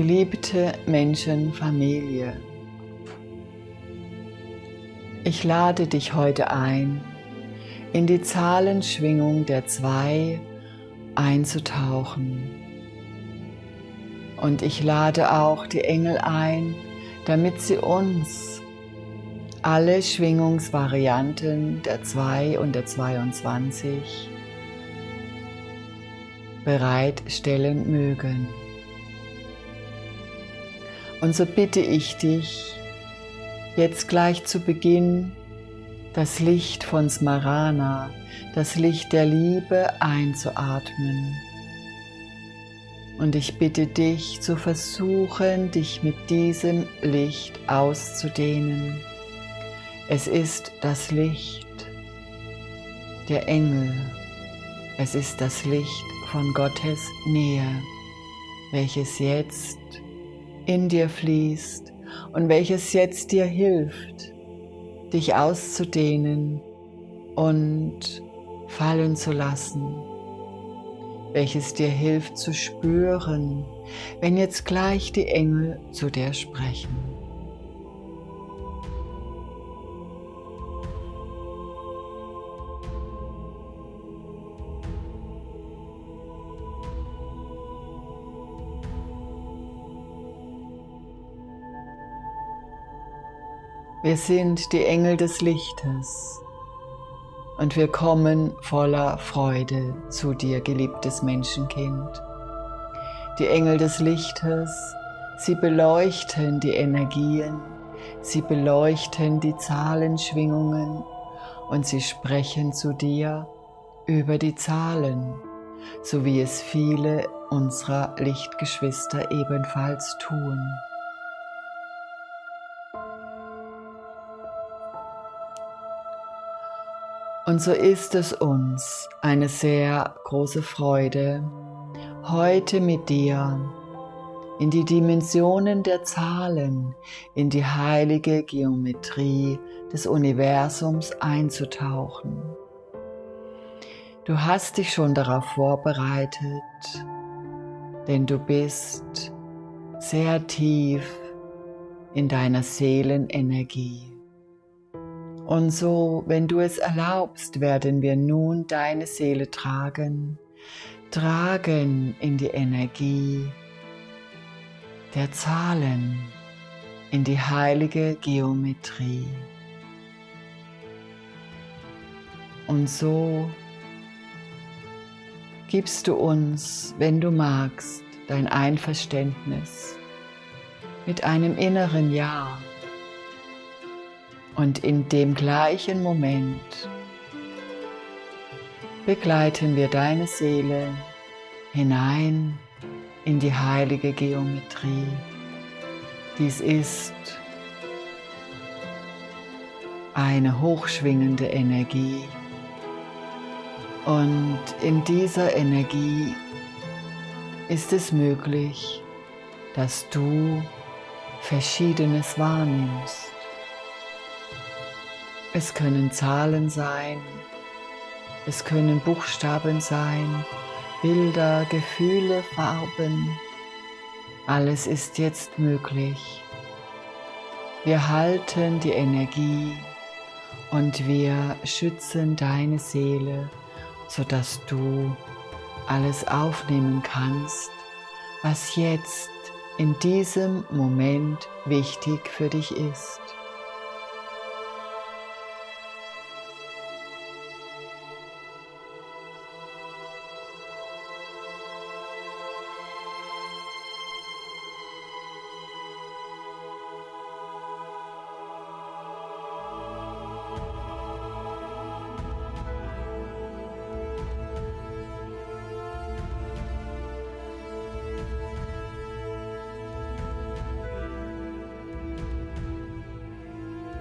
Geliebte Menschenfamilie, ich lade dich heute ein, in die Zahlenschwingung der zwei einzutauchen. Und ich lade auch die Engel ein, damit sie uns alle Schwingungsvarianten der 2 und der 22 bereitstellen mögen. Und so bitte ich dich, jetzt gleich zu Beginn das Licht von Smarana, das Licht der Liebe einzuatmen. Und ich bitte dich zu versuchen, dich mit diesem Licht auszudehnen. Es ist das Licht der Engel. Es ist das Licht von Gottes Nähe, welches jetzt in dir fließt und welches jetzt dir hilft, dich auszudehnen und fallen zu lassen, welches dir hilft zu spüren, wenn jetzt gleich die Engel zu dir sprechen. Wir sind die Engel des Lichtes und wir kommen voller Freude zu dir, geliebtes Menschenkind. Die Engel des Lichtes, sie beleuchten die Energien, sie beleuchten die Zahlenschwingungen und sie sprechen zu dir über die Zahlen, so wie es viele unserer Lichtgeschwister ebenfalls tun. Und so ist es uns eine sehr große Freude, heute mit dir in die Dimensionen der Zahlen, in die heilige Geometrie des Universums einzutauchen. Du hast dich schon darauf vorbereitet, denn du bist sehr tief in deiner Seelenenergie. Und so, wenn du es erlaubst, werden wir nun deine Seele tragen, tragen in die Energie der Zahlen, in die heilige Geometrie. Und so gibst du uns, wenn du magst, dein Einverständnis mit einem inneren Ja und in dem gleichen Moment begleiten wir deine Seele hinein in die heilige Geometrie. Dies ist eine hochschwingende Energie und in dieser Energie ist es möglich, dass du Verschiedenes wahrnimmst. Es können Zahlen sein, es können Buchstaben sein, Bilder, Gefühle, Farben. Alles ist jetzt möglich. Wir halten die Energie und wir schützen deine Seele, sodass du alles aufnehmen kannst, was jetzt in diesem Moment wichtig für dich ist.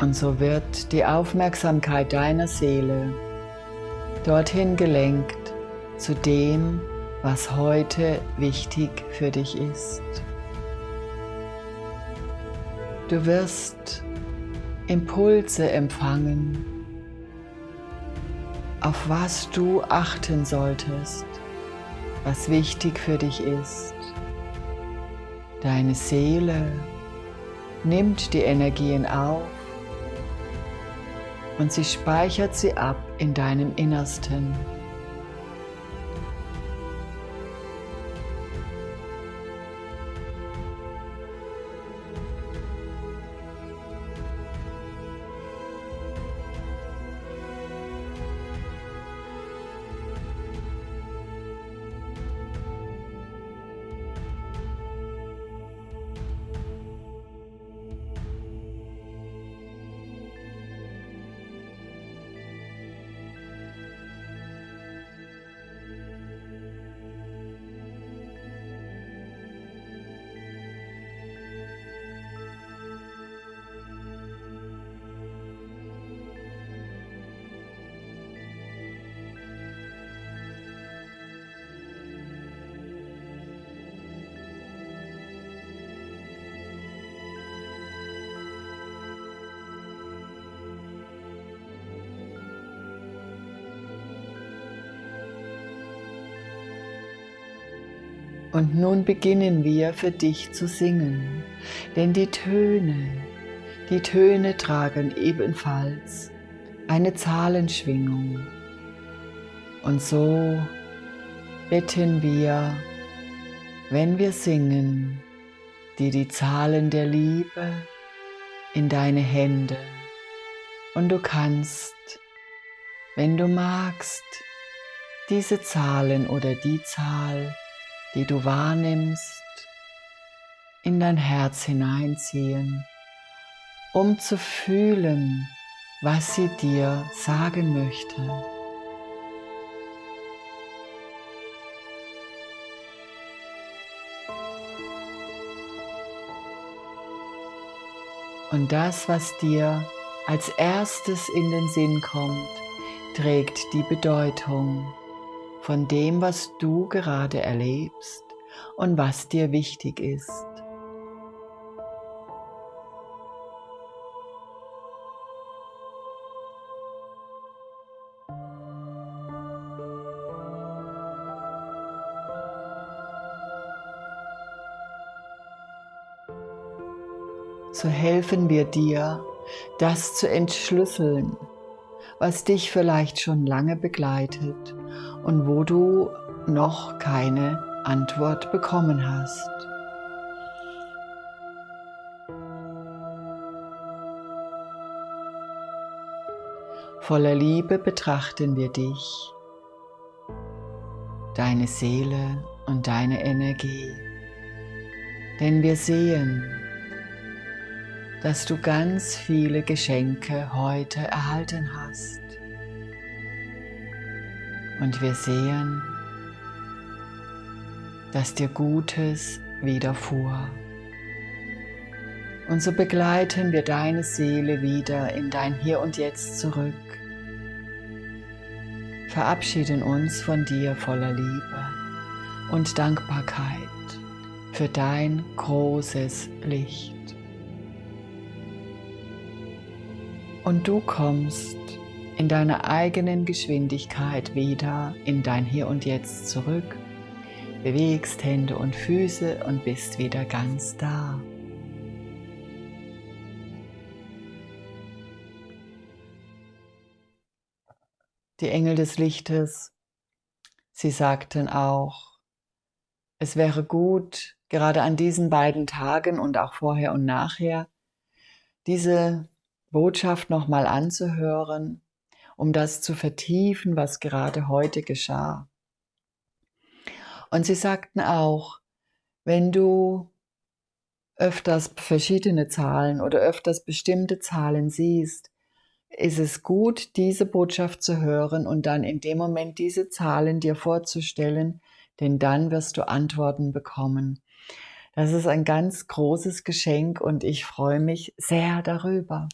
Und so wird die Aufmerksamkeit deiner Seele dorthin gelenkt zu dem, was heute wichtig für dich ist. Du wirst Impulse empfangen, auf was du achten solltest, was wichtig für dich ist. Deine Seele nimmt die Energien auf und sie speichert sie ab in deinem Innersten. Und nun beginnen wir für dich zu singen, denn die Töne, die Töne tragen ebenfalls eine Zahlenschwingung. Und so bitten wir, wenn wir singen, dir die Zahlen der Liebe in deine Hände. Und du kannst, wenn du magst, diese Zahlen oder die Zahl die du wahrnimmst, in dein Herz hineinziehen, um zu fühlen, was sie dir sagen möchte. Und das, was dir als erstes in den Sinn kommt, trägt die Bedeutung von dem, was du gerade erlebst und was dir wichtig ist. So helfen wir dir, das zu entschlüsseln, was dich vielleicht schon lange begleitet und wo du noch keine Antwort bekommen hast. Voller Liebe betrachten wir dich, deine Seele und deine Energie, denn wir sehen, dass du ganz viele Geschenke heute erhalten hast. Und wir sehen, dass dir Gutes widerfuhr. Und so begleiten wir deine Seele wieder in dein Hier und Jetzt zurück. Verabschieden uns von dir voller Liebe und Dankbarkeit für dein großes Licht. Und du kommst in deiner eigenen Geschwindigkeit wieder in dein Hier und Jetzt zurück, bewegst Hände und Füße und bist wieder ganz da. Die Engel des Lichtes, sie sagten auch, es wäre gut, gerade an diesen beiden Tagen und auch vorher und nachher, diese Botschaft nochmal anzuhören um das zu vertiefen, was gerade heute geschah. Und sie sagten auch, wenn du öfters verschiedene Zahlen oder öfters bestimmte Zahlen siehst, ist es gut, diese Botschaft zu hören und dann in dem Moment diese Zahlen dir vorzustellen, denn dann wirst du Antworten bekommen. Das ist ein ganz großes Geschenk und ich freue mich sehr darüber.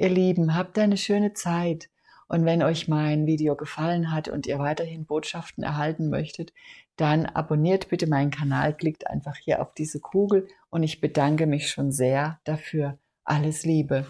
Ihr Lieben, habt eine schöne Zeit. Und wenn euch mein Video gefallen hat und ihr weiterhin Botschaften erhalten möchtet, dann abonniert bitte meinen Kanal, klickt einfach hier auf diese Kugel und ich bedanke mich schon sehr dafür. Alles Liebe.